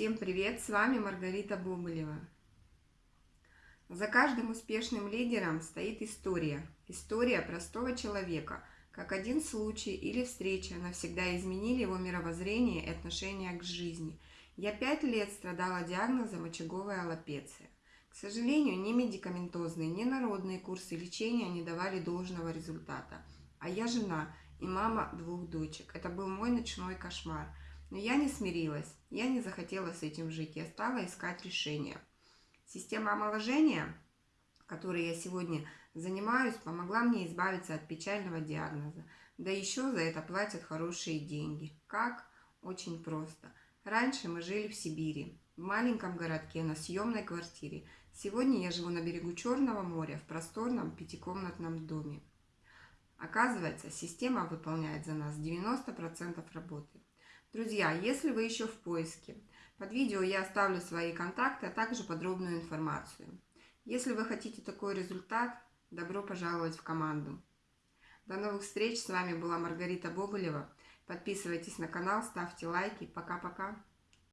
Всем привет, с вами Маргарита Бобылева. За каждым успешным лидером стоит история. История простого человека, как один случай или встреча навсегда изменили его мировоззрение и отношение к жизни. Я пять лет страдала диагнозом очаговая аллопеция. К сожалению, ни медикаментозные, ни народные курсы лечения не давали должного результата. А я жена и мама двух дочек. Это был мой ночной кошмар. Но я не смирилась, я не захотела с этим жить, я стала искать решение. Система омоложения, которой я сегодня занимаюсь, помогла мне избавиться от печального диагноза. Да еще за это платят хорошие деньги. Как? Очень просто. Раньше мы жили в Сибири, в маленьком городке, на съемной квартире. Сегодня я живу на берегу Черного моря, в просторном пятикомнатном доме. Оказывается, система выполняет за нас 90% работы. Друзья, если вы еще в поиске, под видео я оставлю свои контакты, а также подробную информацию. Если вы хотите такой результат, добро пожаловать в команду. До новых встреч, с вами была Маргарита Бобылева. Подписывайтесь на канал, ставьте лайки. Пока-пока.